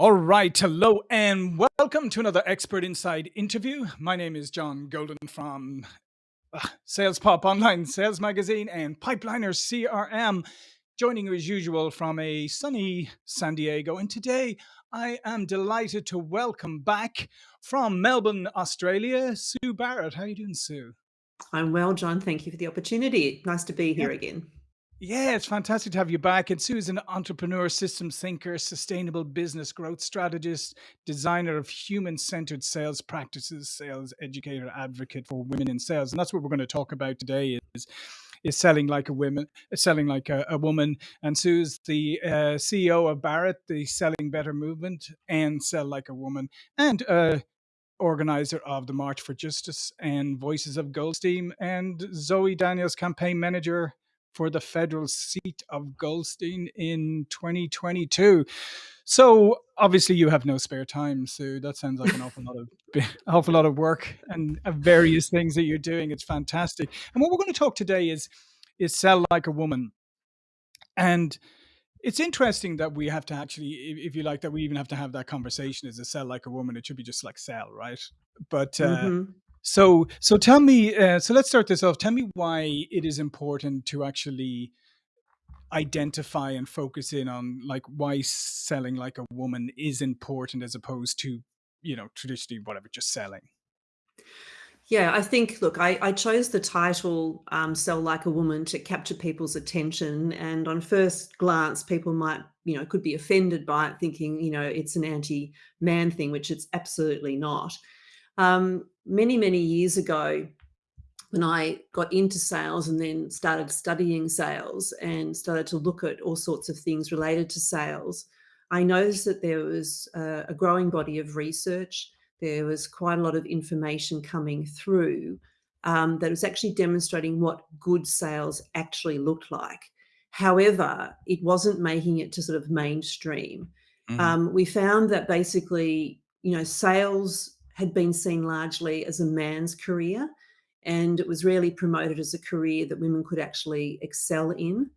All right, hello and welcome to another Expert Insights interview. My name is John Golden from uh, Sales Pop Online Sales Magazine and Pipeliner CRM, joining you as usual from a sunny San Diego. And today I am delighted to welcome back from Melbourne, Australia, Sue Barrett. How are you doing, Sue? I'm well, John. Thank you for the opportunity. Nice to be here again. Yeah, it's fantastic to have you back. And Sue is an entrepreneur, systems thinker, sustainable business growth strategist, designer of human centered sales practices, sales educator, advocate for women in sales. And that's what we're going to talk about today is is selling like a woman, selling like a, a woman. And Sue's the uh, CEO of Barrett, the Selling Better movement, and Sell Like a Woman, and uh, organizer of the March for Justice and Voices of Goldstein, and Zoe Daniel's, campaign manager for the federal seat of Goldstein in 2022. So obviously you have no spare time, so that sounds like an awful lot of awful lot of work and various things that you're doing. It's fantastic. And what we're going to talk today is is sell like a woman. And it's interesting that we have to actually, if you like, that we even have to have that conversation as a sell like a woman. It should be just like sell, right? But uh, mm-hmm. So, so tell me. Uh, so let's start this off. Tell me why it is important to actually identify and focus in on like why selling like a woman is important as opposed to you know traditionally whatever just selling. Yeah, I think, look, I, I chose the title um, Sell Like a Woman to capture people's attention. And on first glance, people might, you know, could be offended by it, thinking, you know, it's an anti man thing, which it's absolutely not. Um, many, many years ago, when I got into sales and then started studying sales and started to look at all sorts of things related to sales, I noticed that there was a, growing body of research. There was quite a lot of information coming through um, that was actually demonstrating what good sales actually looked like. However, it wasn't making it to sort of mainstream. Mm -hmm. um, we found that basically, you know, sales had been seen largely as a man's career and it was rarely promoted as a career that women could actually excel in.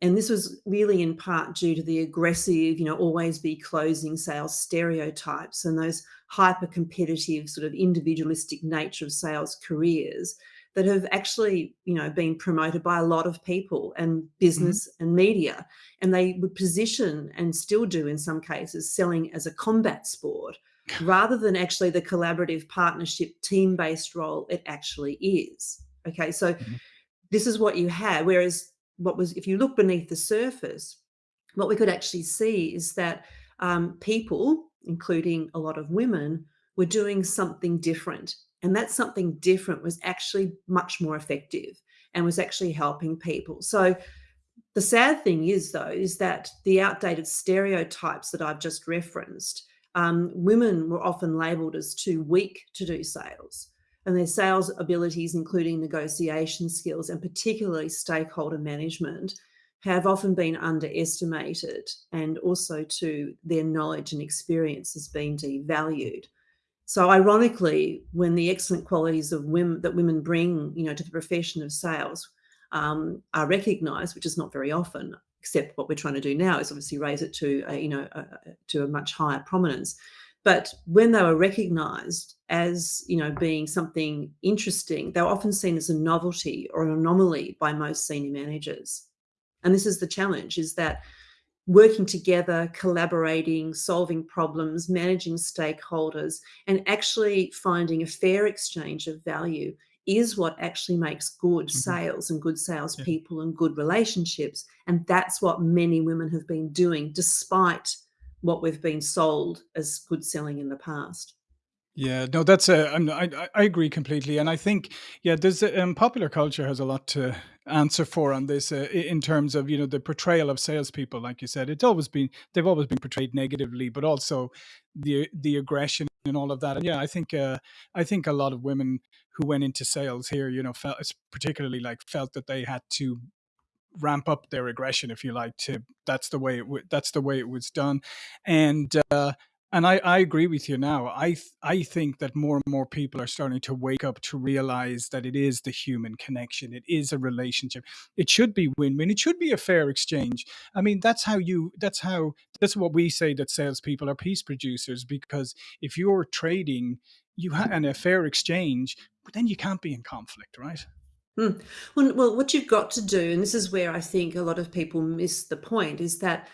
And this was really in part due to the aggressive, you know, always be closing sales stereotypes and those hyper competitive sort of individualistic nature of sales careers that have actually, you know, been promoted by a lot of people and mm-hmm. business mm -hmm. and media. And they would position and still do in some cases selling as a combat sport rather than actually the collaborative partnership team-based role it actually is. Okay, so mm -hmm. this is what you had. Whereas what was, if you look beneath the surface, what we could actually see is that um, people, including a lot of women, were doing something different. And that something different was actually much more effective and was actually helping people. So the sad thing is, though, is that the outdated stereotypes that I've just referenced um, women were often labelled as too weak to do sales and their sales abilities, including negotiation skills and particularly stakeholder management, have often been underestimated and also to their knowledge and experience has been devalued. So ironically, when the excellent qualities of women that women bring, you know, to the profession of sales um, are recognised, which is not very often, except what we're trying to do now is obviously raise it to a, you know a, to a much higher prominence. But when they were recognized as you know being something interesting they were often seen as a novelty or an anomaly by most senior managers. And this is the challenge is that working together collaborating solving problems managing stakeholders and actually finding a fair exchange of value is what actually makes good mm -hmm. sales and good salespeople yeah. and good relationships. And that's what many women have been doing, despite what we've been sold as good selling in the past. Yeah, no, that's a, I, I agree completely. And I think, yeah, there's a, um, popular culture has a lot to answer for on this uh, in terms of, you know, the portrayal of salespeople. Like you said, it's always been, they've always been portrayed negatively, but also the, the aggression and all of that. And yeah, I think, uh, I think a lot of women who went into sales here, you know, felt particularly like felt that they had to ramp up their aggression, if you like, to that's the way it w- that's the way it was done. And, uh, And I, I agree with you now. I th- I think that more and more people are starting to wake up to realize that it is the human connection. It is a relationship. It should be win-win. It should be a fair exchange. I mean, that's how you. That's how. That's what we say that salespeople are peace producers. Because if you're trading, you have and a fair exchange, then you can't be in conflict, right? Hmm. Well, well, what you've got to do, and this is where I think a lot of people miss the point, is that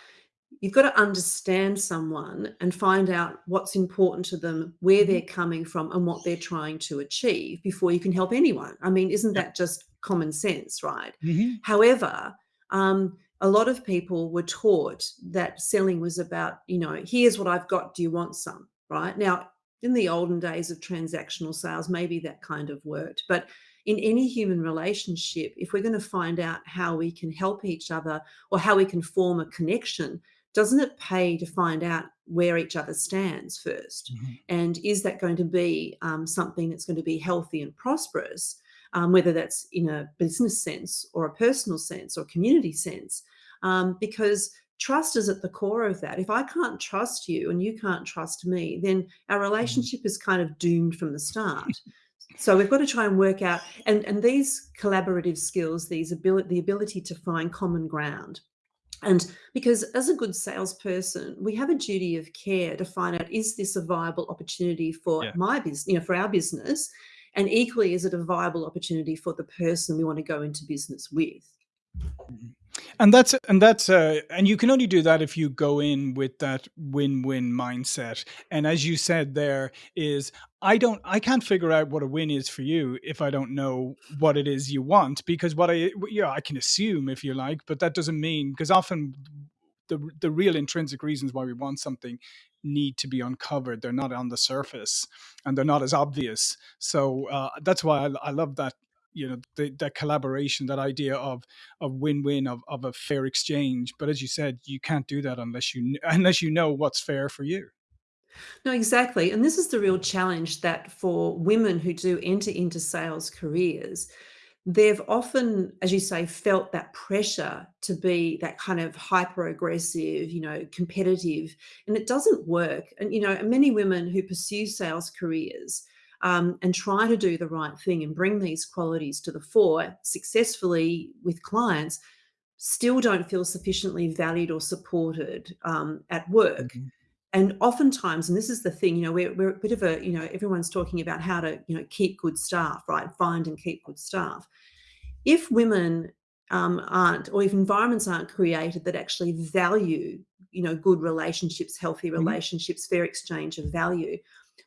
You've got to understand someone and find out what's important to them, where they're coming from, and what they're trying to achieve before you can help anyone. I mean, isn't that just common sense, right? hmm However, um, a lot of people were taught that selling was about, you know, here's what I've got. Do you want some? Right now, in the olden days of transactional sales, maybe that kind of worked. But in any human relationship, if we're going to find out how we can help each other or how we can form a connection, doesn't it pay to find out where each other stands first? hmm And is that going to be um, something that's going to be healthy and prosperous, um, whether that's in a business sense or a personal sense or community sense? Um, because trust is at the core of that. If I can't trust you and you can't trust me, then our hmm relationship is kind of doomed from the start. So we've got to try and work out, and, and these collaborative skills, these ability, the ability to find common ground, and because as a good salesperson, we have a duty of care to find out is this a viable opportunity for Yeah. my business, you know, for our business? And equally, is it a viable opportunity for the person we want to go into business with? Mhm. And that's and that's uh and you can only do that if you go in with that win-win mindset. And as you said there is I don't I can't figure out what a win is for you if I don't know what it is you want because what I yeah, I can assume if you like, but that doesn't mean because often the the real intrinsic reasons why we want something need to be uncovered. They're not on the surface and they're not as obvious. So uh, that's why I, I love that you know the, that collaboration, that idea of of win-win of, of a fair exchange. But as you said, you can't do that unless you unless you know what's fair for you. No, exactly. And this is the real challenge that for women who do enter into sales careers, they've often, as you say, felt that pressure to be that kind of hyper aggressive, you know, competitive, and it doesn't work. And, you know, many women who pursue sales careers um, and try to do the right thing and bring these qualities to the fore successfully with clients still don't feel sufficiently valued or supported um, at work Mhm. and oftentimes, and this is the thing, you know, we're, we're a bit of a, you know, everyone's talking about how to, you know, keep good staff, right? Find and keep good staff. If women um, aren't, or if environments aren't created that actually value, you know, good relationships, healthy Mhm. relationships, fair exchange of value,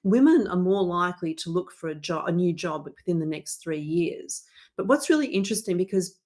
women are more likely to look for a job, a new job within the next three years. But what's really interesting because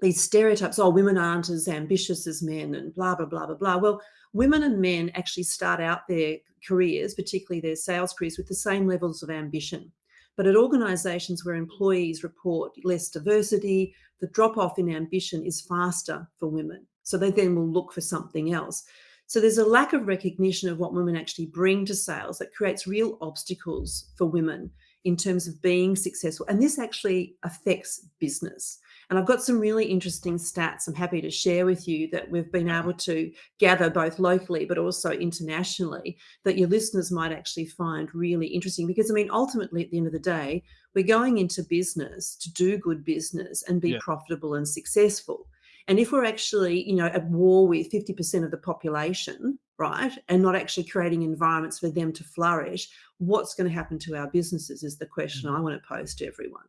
these stereotypes, oh, women aren't as ambitious as men and blah, blah, blah, blah, blah. Well, women and men actually start out their careers, particularly their sales careers, with the same levels of ambition. But at organizations where employees report less diversity, the drop off in ambition is faster for women. So they then will look for something else. So there's a lack of recognition of what women actually bring to sales that creates real obstacles for women in terms of being successful. And this actually affects business. And I've got some really interesting stats I'm happy to share with you that we've been able to gather both locally but also internationally that your listeners might actually find really interesting. Because, I mean, ultimately, at the end of the day, we're going into business to do good business and be Yeah. profitable and successful. And if we're actually, you know, at war with 50% of the population, right, and not actually creating environments for them to flourish, what's going to happen to our businesses is the question mm. I want to pose to everyone.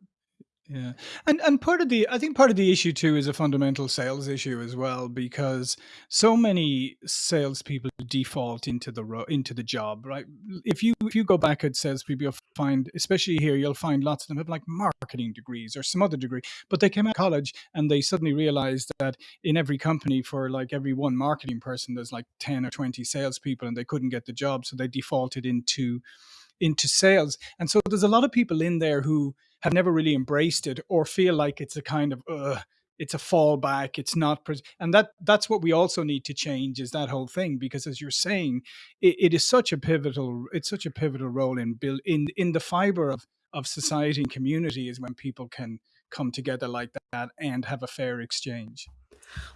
Yeah. And and part of the I think part of the issue too is a fundamental sales issue as well because so many salespeople default into the ro- into the job, right? If you if you go back at salespeople, you'll find, especially here, you'll find lots of them have like marketing degrees or some other degree, but they came out of college and they suddenly realized that in every company for like every one marketing person, there's like 10 or 20 salespeople and they couldn't get the job. So they defaulted into into sales. And so there's a lot of people in there who have never really embraced it or feel like it's a kind of uh, it's a fallback. It's not, pres- and that that's what we also need to change is that whole thing because as you're saying, it, it is such a pivotal it's such a pivotal role in build in in the fiber of of society and community is when people can come together like that and have a fair exchange.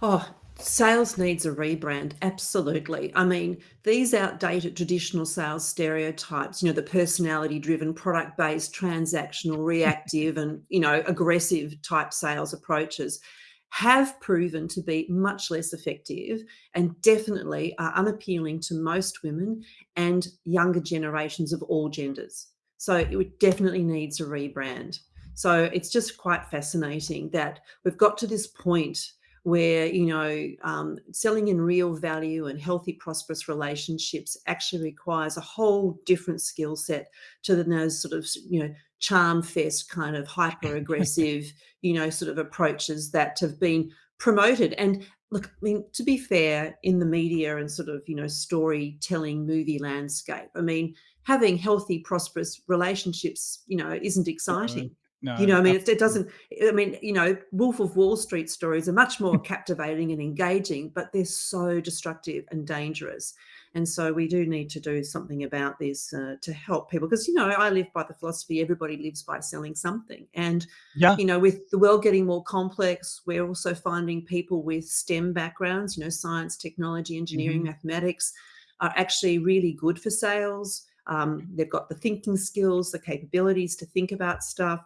Oh, Sales needs a rebrand, absolutely. I mean, these outdated traditional sales stereotypes, you know, the personality-driven, product-based, transactional, reactive, and, you know, aggressive type sales approaches have proven to be much less effective and definitely are unappealing to most women and younger generations of all genders. So it definitely needs a rebrand. So it's just quite fascinating that we've got to this point where you know um, selling in real value and healthy prosperous relationships actually requires a whole different skill set to the, those sort of you know charm fest kind of hyper aggressive you know sort of approaches that have been promoted. And look i mean to be fair in the media and sort of you know storytelling movie landscape i mean having healthy prosperous relationships you know isn't exciting you know, I mean, it, it doesn't, I mean, you know, Wolf of Wall Street stories are much more captivating and engaging, but they're so destructive and dangerous. And so we do need to do something about this uh, to help people. Because, you know, I live by the philosophy everybody lives by selling something. And, Yeah. you know, with the world getting more complex, we're also finding people with STEM backgrounds, you know, science, technology, engineering, Mhm. mathematics, are actually really good for sales. Um, they've got the thinking skills, the capabilities to think about stuff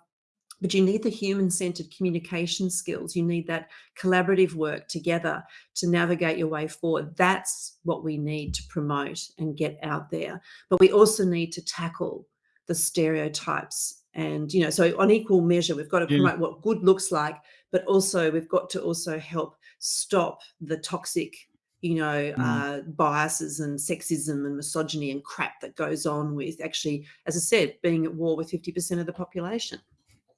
but you need the human-centered communication skills. You need that collaborative work together to navigate your way forward. That's what we need to promote and get out there. But we also need to tackle the stereotypes and, you know, so on equal measure, we've got to Yeah. promote what good looks like, but also we've got to also help stop the toxic, you know, Mm. uh, biases and sexism and misogyny and crap that goes on with actually, as I said, being at war with 50% of the population.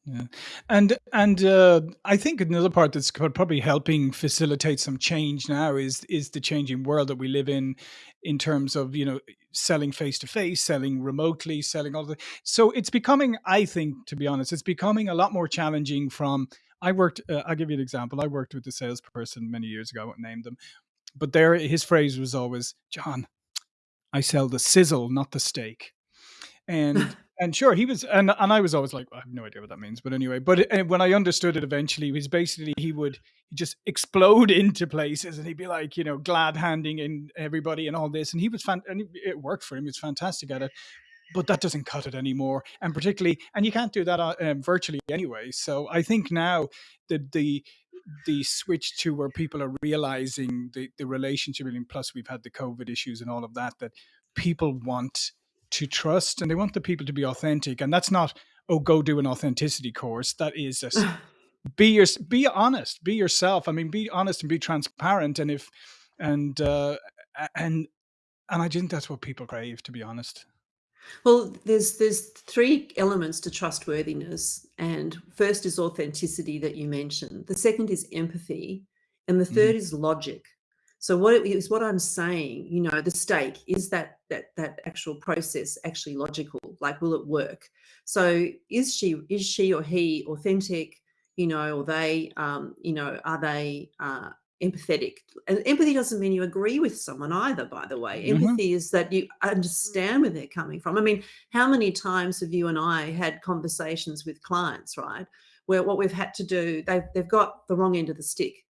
Yeah, and and uh, I think another part that's probably helping facilitate some change now is is the changing world that we live in, in terms of you know selling face to face, selling remotely, selling all the. So it's becoming, I think, to be honest, it's becoming a lot more challenging. From I worked, uh, I'll give you an example. I worked with a salesperson many years ago. I won't name them, but there his phrase was always, "John, I sell the sizzle, not the steak." And and sure, he was and and I was always like, "I have no idea what that means," but anyway, but, uh, when I understood it eventually, was basically he would just explode into places, and he'd be like, you know, glad handing in everybody and all this, and he was fan and it worked for him, he was fantastic at it, but that doesn't cut it anymore, and particularly and you can't do that, uh, um, virtually anyway, so I think now the the the switch to where people are realizing the the relationship, and plus we've had the COVID issues and all of that, that people want to trust and they want the people to be authentic. And that's not, oh, go do an authenticity course. That is just be your be honest, be yourself. I mean, be honest and be transparent. And if and uh and and I think that's what people crave, to be honest. Well, there's there's 3 elements to trustworthiness, and first is authenticity that you mentioned. The second is empathy, and the Mhm. third is logic. So what it is what I'm saying, you know, the stake, is that that that actual process actually logical? Like, will it work? So is she is she or he authentic, you know, or they, um, you know, are they, uh, empathetic? And empathy doesn't mean you agree with someone either, by the way. Mhm. Empathy is that you understand where they're coming from. I mean, how many times have you and I had conversations with clients, right? Where what we've had to do, they've they've got the wrong end of the stick.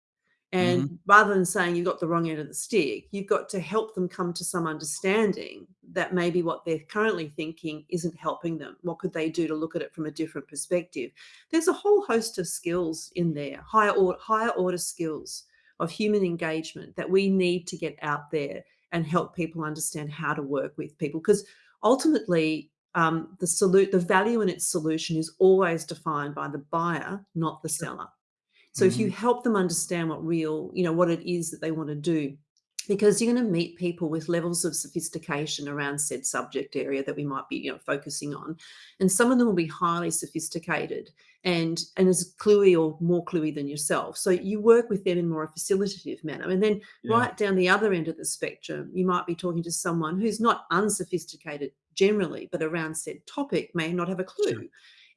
Mhm. And rather than saying you've got the wrong end of the stick, you've got to help them come to some understanding that maybe what they're currently thinking isn't helping them. What could they do to look at it from a different perspective? There's a whole host of skills in there, higher order, higher order skills of human engagement that we need to get out there and help people understand how to work with people. Because ultimately, um, the salute, the value in its solution is always defined by the buyer, not the seller. So if you Mhm. help them understand what real, you know, what it is that they want to do, because you're going to meet people with levels of sophistication around said subject area that we might be, you know, focusing on. And some of them will be highly sophisticated and and as cluey or more cluey than yourself. So you work with them in more a facilitative manner. And then Yeah. right down the other end of the spectrum, you might be talking to someone who's not unsophisticated generally, but around said topic may not have a Sure. clue.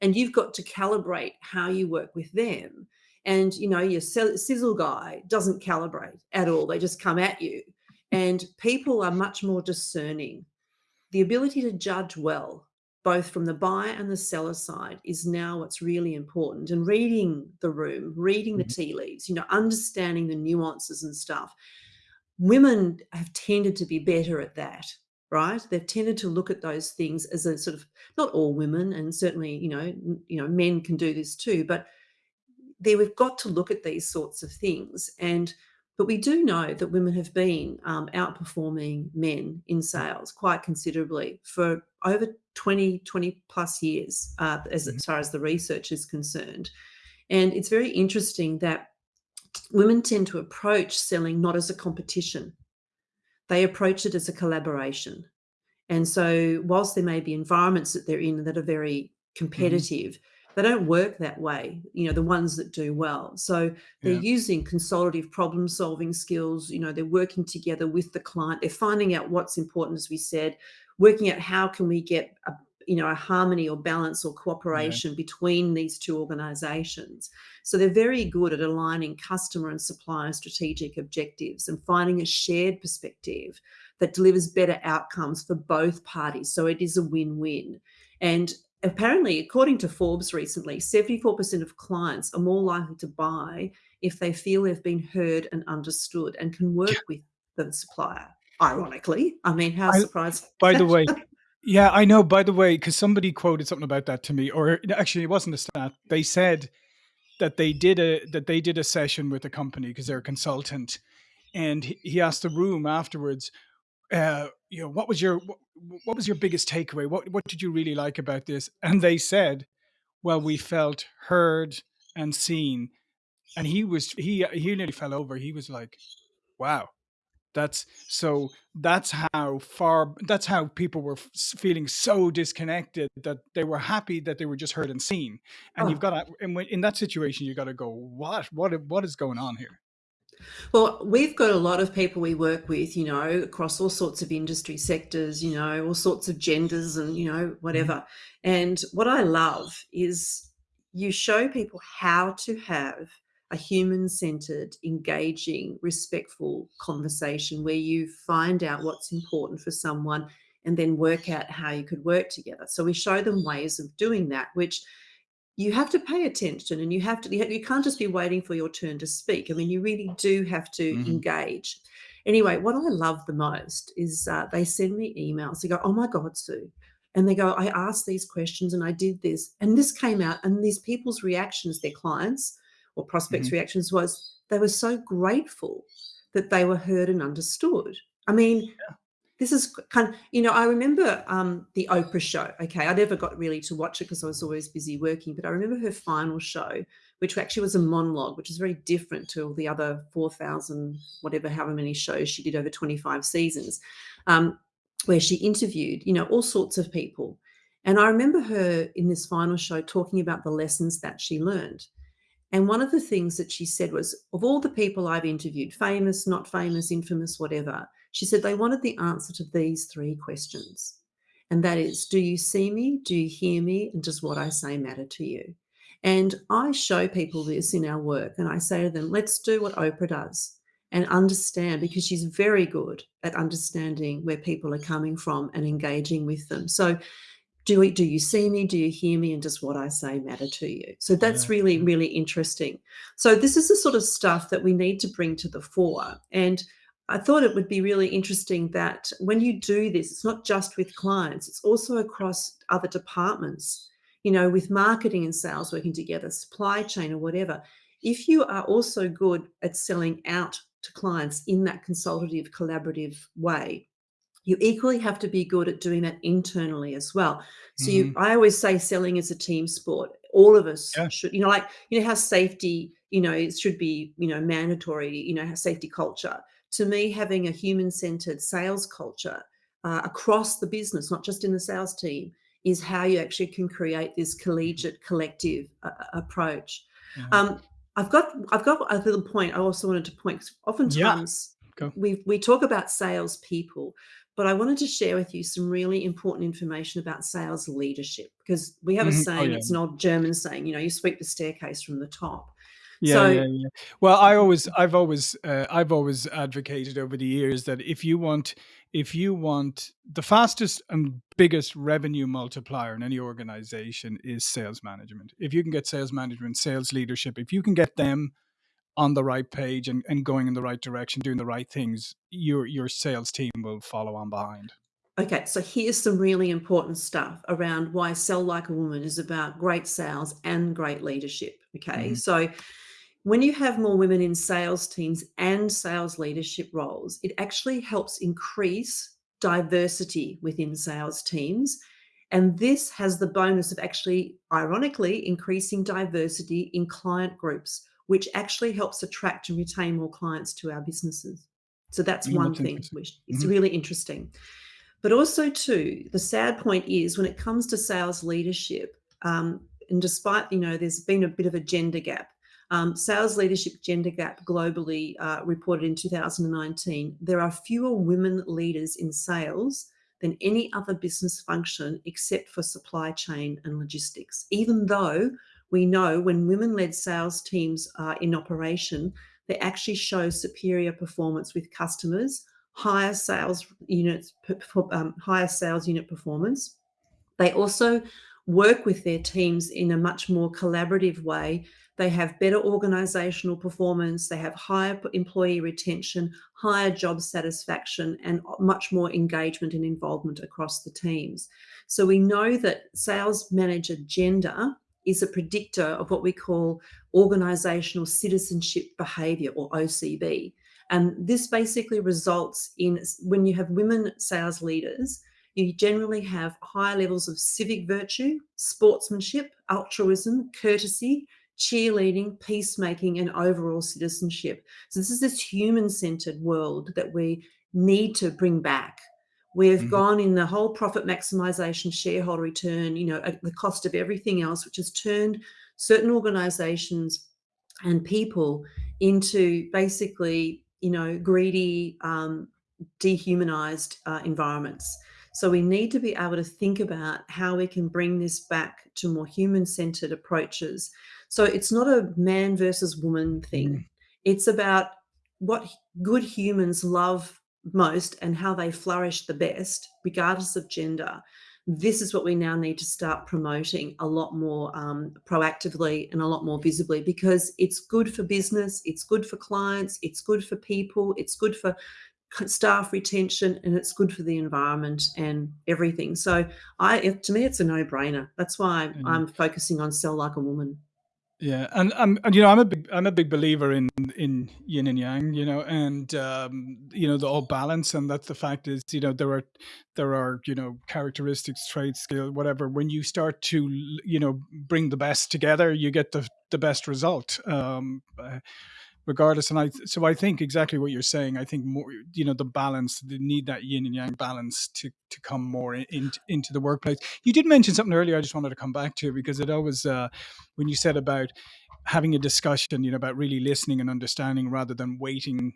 And you've got to calibrate how you work with them and you know your sizzle guy doesn't calibrate at all. They just come at you. And people are much more discerning. The ability to judge well both from the buyer and the seller side is now what's really important. And reading the room reading the Mhm. tea leaves you know understanding the nuances and stuff women have tended to be better at that right? They've tended to look at those things as a sort of not all women and certainly you know you know men can do this too but there we've got to look at these sorts of things and but we do know that women have been um, outperforming men in sales quite considerably for over 20 20 plus years uh, as, as far as the research is concerned. And it's very interesting that women tend to approach selling not as a competition. They approach it as a collaboration. And so, whilst there may be environments that they're in that are very Mhm. competitive, they don't work that way, you know, the ones that do well. So, they're Yeah. using consolidative problem solving skills, you know, they're working together with the client, they're finding out what's important, as we said, working out how can we get a you know, a harmony or balance or Yeah. cooperation between these two organizations. So they're very good at aligning customer and supplier strategic objectives and finding a shared perspective that delivers better outcomes for both parties. So it is a win win. And apparently, according to Forbes recently, 74% of clients are more likely to buy if they feel they've been heard and understood and can work with the supplier. Ironically, I mean, how I surprising by the way yeah, I know, by the way, because somebody quoted something about that to me, or actually it wasn't a stat. They said that they did a that they did a session with a company because they're a consultant, and he he asked the room afterwards, uh, you know, what was your what, what was your biggest takeaway? What what did you really like about this? And they said, well, we felt heard and seen. And he was he he nearly fell over. He was like, wow. That's so that's how far that's how people were feeling so disconnected that they were happy that they were just heard and seen, and you've Oh, gotta and when in that situation, you've gotta go, "What? what what is going on here?" Well, we've got a lot of people we work with, you know, across all sorts of industry sectors, you know, all sorts of genders and, you know, Mhm, whatever. And what I love is you show people how to have a human centered, engaging, respectful conversation where you find out what's important for someone and then work out how you could work together. So we show them ways of doing that, which you have to pay attention and you have to you can't just be waiting for your turn to speak. I mean you really do have to mhm, engage. Anyway what i love the most is uh, they send me emails. They go oh my god sue and they go i asked these questions and i did this and this came out and these people's reactions their clients or prospects mhm. reactions was they were so grateful that they were heard and understood. I mean this is kind of, you know, I remember um, the Oprah show. Okay, I never got really to watch it because I was always busy working, but I remember her final show, which actually was a monologue, which is very different to all the other 4,000, whatever, however many shows she did over 25 seasons, um, where she interviewed, you know, all sorts of people. And I remember her in this final show talking about the lessons that she learned. And one of the things that she said was, of all the people I've interviewed, famous, not famous, infamous, whatever, she said they wanted the answer to these three questions. And that is, do you see me? Do you hear me? And does what I say matter to you? And I show people this in our work and I say to them, let's do what Oprah does and understand because she's very good at understanding where people are coming from and engaging with them. So do we do you see me? Do you hear me? And does what I say matter to you? So Yeah, that's really, really interesting. So this is the sort of stuff that we need to bring to the fore. And I thought it would be really interesting that when you do this, it's not just with clients, it's also across other departments, you know, with marketing and sales working together, supply chain or whatever. If you are also good at selling out to clients in that consultative, collaborative way, you equally have to be good at doing that internally as well. So you Mhm. I always say selling is a team sport. All of us Yeah, should, you know, like, you know, how safety, you know, it should be, you know, mandatory, you know, how safety culture. To me, having a human-centered sales culture uh, across the business, not just in the sales team, is how you actually can create this mhm. collegiate, collective uh, approach. Yeah. Um, I've got I've got a little point I also wanted to point Yeah, oftentimes go. we we talk about salespeople but I wanted to share with you some really important information about sales leadership because we have a Mhm. Oh, saying, yeah. it's an old German saying, you know, you sweep the staircase from the top. Yeah, So yeah, yeah. Well, I always I've always, uh, I've always advocated over the years that if you want if you want the fastest and biggest revenue multiplier in any organization is sales management. If you can get sales management, sales leadership, if you can get them on the right page and, and going in the right direction, doing the right things, your your sales team will follow on behind. Okay, so here's some really important stuff around why Sell Like a Woman is about great sales and great leadership. Okay, Mhm. so when you have more women in sales teams and sales leadership roles, it actually helps increase diversity within sales teams. And this has the bonus of actually, ironically, increasing diversity in client groups, which actually helps attract and retain more clients to our businesses. So that's Mm, one that's thing, which is Mhm. really interesting. But also, too, the sad point is when it comes to sales leadership, um, and despite you know there's been a bit of a gender gap, um, sales leadership gender gap globally uh, reported in 2019, there are fewer women leaders in sales than any other business function except for supply chain and logistics. Even though we know when women-led sales teams are in operation, they actually show superior performance with customers higher sales units, um, higher sales unit performance. They also work with their teams in a much more collaborative way. They have better organizational performance, they have higher employee retention, higher job satisfaction, and much more engagement and involvement across the teams. So we know that sales manager gender is a predictor of what we call organizational citizenship behavior or OCB. And this basically results in when you have women sales leaders, you generally have higher levels of civic virtue, sportsmanship, altruism, courtesy, cheerleading, peacemaking, and overall citizenship. So this is this human-centered world that we need to bring back. We've Mhm. gone in the whole profit maximization, shareholder return, you know, at the cost of everything else, which has turned certain organizations and people into basically you know, greedy, um, dehumanized uh, environments. So we need to be able to think about how we can bring this back to more human-centered approaches. So it's not a man versus woman thing. Mhm. It's about what good humans love most and how they flourish the best, regardless of gender this is what we now need to start promoting a lot more um, proactively and a lot more visibly because it's good for business, it's good for clients, it's good for people, it's good for staff retention and it's good for the environment and everything. So I, to me, it's a no-brainer. That's why Mm. I'm focusing on sell like a woman. Yeah, and um, and you know, I'm a big I'm a big believer in in yin and yang, you know, and um, you know the all balance, and that's the fact is, you know, there are there are you know characteristics, traits, skill, whatever. When you start to you know bring the best together, you get the the best result. Um, uh, regardless. And I, so I think exactly what you're saying. I think more, you know, the balance, the need that yin and yang balance to to come more in, into the workplace. You did mention something earlier. I just wanted to come back to because it always, uh, when you said about having a discussion, you know, about really listening and understanding rather than waiting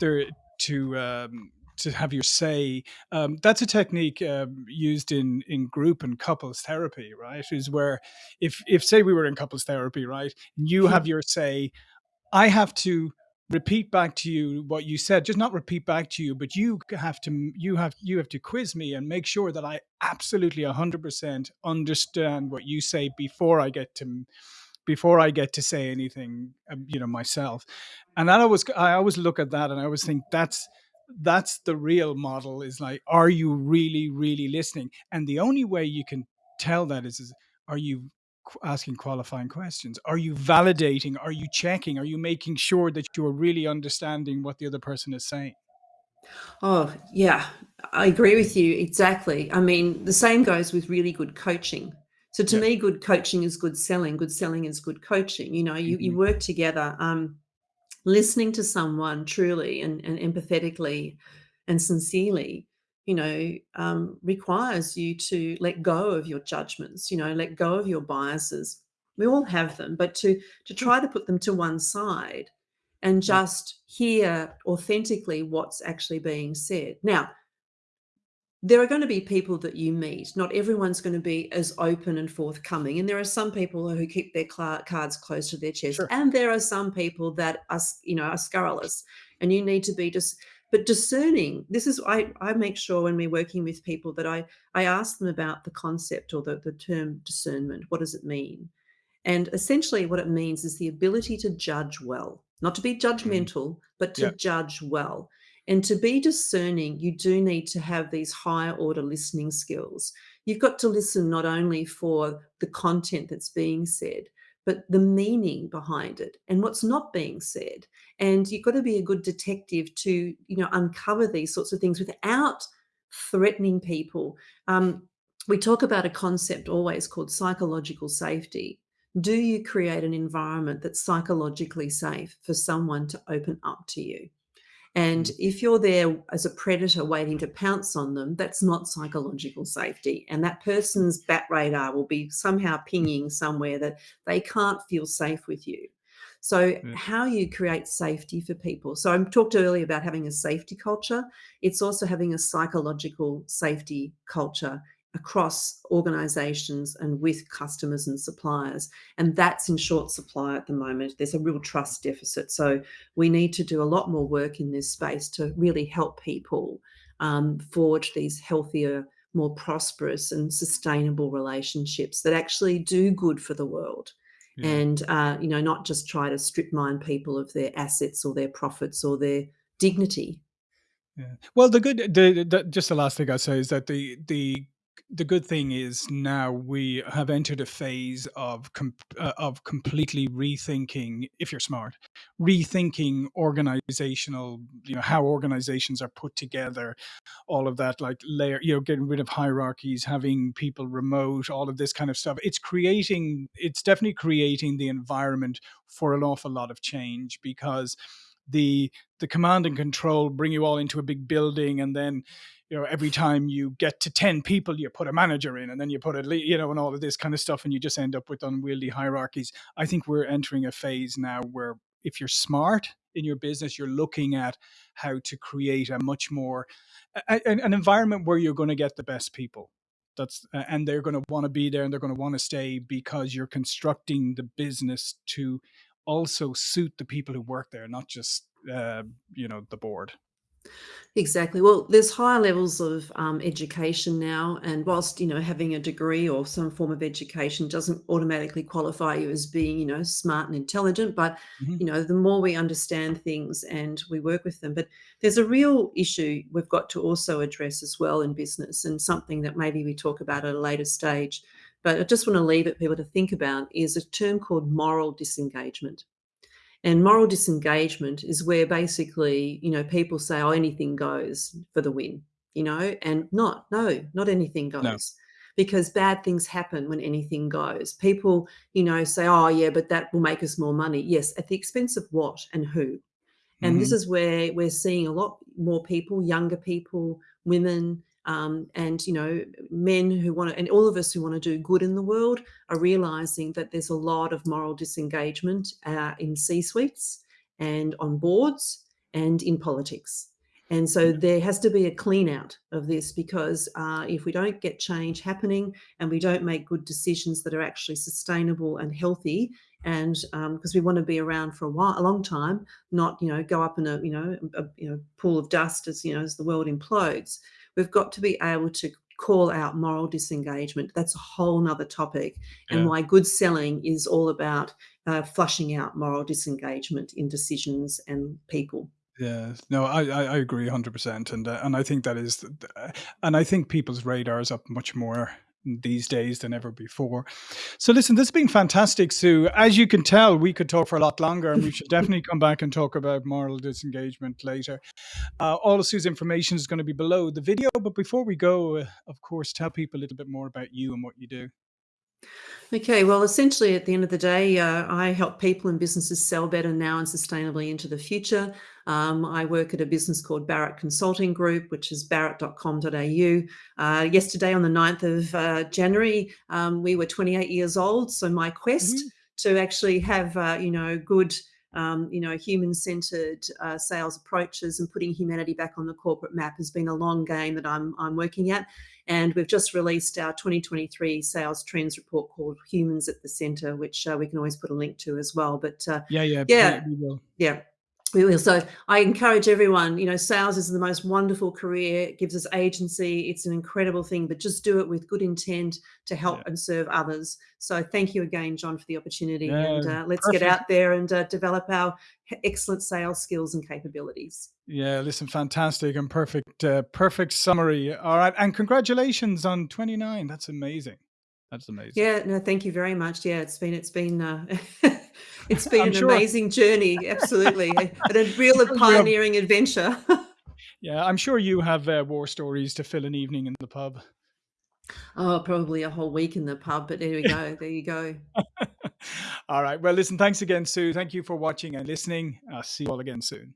there to. Um, to have your say, um, that's a technique um, used in in group and couples therapy, right? Is where if if say we were in couples therapy, right, you have your say, I have to repeat back to you what you said just not repeat back to you but you have to you have you have to quiz me and make sure that i absolutely 100% understand what you say before i get to before i get to say anything um, you know myself. And that always i always look at that and i always think that's that's the real model is like are you really really listening? And the only way you can tell that is, is are you asking qualifying questions? Are you validating? Are you checking? Are you making sure that you are really understanding what the other person is saying? Oh, yeah, I agree with you exactly. I mean, the same goes with really good coaching. So to Yeah. me, good coaching is good selling. Good selling is good coaching. You know, you, you Mhm. work together. Um, listening to someone truly and, and empathetically and sincerely, you know, um, requires you to let go of your judgments, you know, let go of your biases. We all have them, but to to try to put them to one side and just hear authentically what's actually being said. Now, there are going to be people that you meet. Not everyone's going to be as open and forthcoming. And there are some people who keep their cards close to their chest. Sure. And there are some people that are, you know, are scurrilous. And you need to be just, but discerning. This is I I make sure when we're working with people that I I ask them about the concept or the, the term discernment. What does it mean? And essentially, what it means is the ability to judge well, not to be Mm. judgmental, but to Yeah. judge well. And to be discerning, you do need to have these higher order listening skills. You've got to listen not only for the content that's being said, but the meaning behind it and what's not being said. And you've got to be a good detective to, you know, uncover these sorts of things without threatening people. Um, we talk about a concept always called psychological safety. Do you create an environment that's psychologically safe for someone to open up to you? And Mm. if you're there as a predator waiting to pounce on them, that's not psychological safety. And that person's bat radar will be somehow pinging somewhere that they can't feel safe with you. So, Yeah. how you create safety for people. So, I talked earlier about having a safety culture. It's also having a psychological safety culture across organizations and with customers and suppliers. And that's in short supply at the moment. There's a real trust deficit. So, we need to do a lot more work in this space to really help people um, forge these healthier, more prosperous, and sustainable relationships that actually do good for the world. Yeah. And uh, you know, not just try to strip mine people of their assets or their profits or their dignity. Yeah. Well, the good, the, the just the last thing I say is that the the the good thing is now we have entered a phase of com- uh, of completely rethinking, if you're smart, rethinking organizational, you know, how organizations are put together, all of that, like layer, you know, getting rid of hierarchies, having people remote, all of this kind of stuff. It's creating, it's definitely creating the environment for an awful lot of change because the the command and control bring you all into a big building and then you know every time you get to 10 people you put a manager in and then you put a you know and all of this kind of stuff and you just end up with unwieldy hierarchies. I think we're entering a phase now where if you're smart in your business you're looking at how to create a much more a- an environment where you're going to get the best people. That's uh, and they're going to want to be there and they're going to want to stay because you're constructing the business to also suit the people who work there not just uh, you know the board Exactly. Well, there's higher levels of um, education now, and whilst you know having a degree or some form of education doesn't automatically qualify you as being you know smart and intelligent, but Mhm. you know the more we understand things and we work with them, but there's a real issue we've got to also address as well in business, and something that maybe we talk about at a later stage. But I just want to leave it people to think about is a term called moral disengagement. And moral disengagement is where basically, you know, people say, oh, anything goes for the win, you know, and not, no, not anything no goes because bad things happen when anything goes. People, you know, say, oh, yeah, but that will make us more money. Yes, at the expense of what and who? And this hmm is where we're seeing a lot more people, younger people, women, um, and you know, men who want to, and all of us who want to do good in the world are realizing that there's a lot of moral disengagement uh, in C-suites and on boards and in politics. And so there has to be a clean out of this because uh, if we don't get change happening and we don't make good decisions that are actually sustainable and healthy, and because we want to be around for a while, a long time, not you know go up in a you know a, you know pool of dust as you know as the world implodes. We've got to be able to call out moral disengagement. That's a whole nother topic, and yeah why good selling is all about uh, flushing out moral disengagement in decisions and people. Yeah, no, I, I, agree 100%. And, uh, and I think that is, th- and I think people's radars up much more these days than ever before. So listen, this has been fantastic, Sue. As you can tell, we could talk for a lot longer and we should definitely come back and talk about moral disengagement later. Uh, all of Sue's information is going to be below the video. But before we go, uh, of course, tell people a little bit more about you and what you do. Okay, well, essentially, at the end of the day, uh, I help people and businesses sell better now and sustainably into the future. Um, I work at a business called Barrett Consulting Group, which is barrett.com.au. Uh, yesterday, on the 9th of uh, January, um, we were 28 years old. So my quest Woohoo. to actually have, uh, you know, good um, you know, human-centered uh, sales approaches and putting humanity back on the corporate map has been a long game that I'm, I'm working at. And we've just released our 2023 sales trends report called Humans at the Center, which uh, we can always put a link to as well. But uh, Yeah, yeah, yeah, yeah. We will. So I encourage everyone, you know, sales is the most wonderful career. It gives us agency. It's an incredible thing, but just do it with good intent to help Yeah. and serve others. So thank you again, John, for the opportunity. Yeah, And uh, let's get out there and uh, develop our excellent sales skills and capabilities. Yeah, listen, fantastic and perfect, uh, perfect summary. All right, and congratulations on 29. That's amazing. That's amazing. Yeah, no, thank you very much. Yeah, it's been it's been uh, it's been I'm an sure. amazing journey. Absolutely, and a real sure you have. pioneering adventure. Yeah, I'm sure you have uh, war stories to fill an evening in the pub. oh, probably a whole week in the pub, but there we go. There you go. All right. Well, listen. Thanks again, Sue. Thank you for watching and listening. I'll see you all again soon.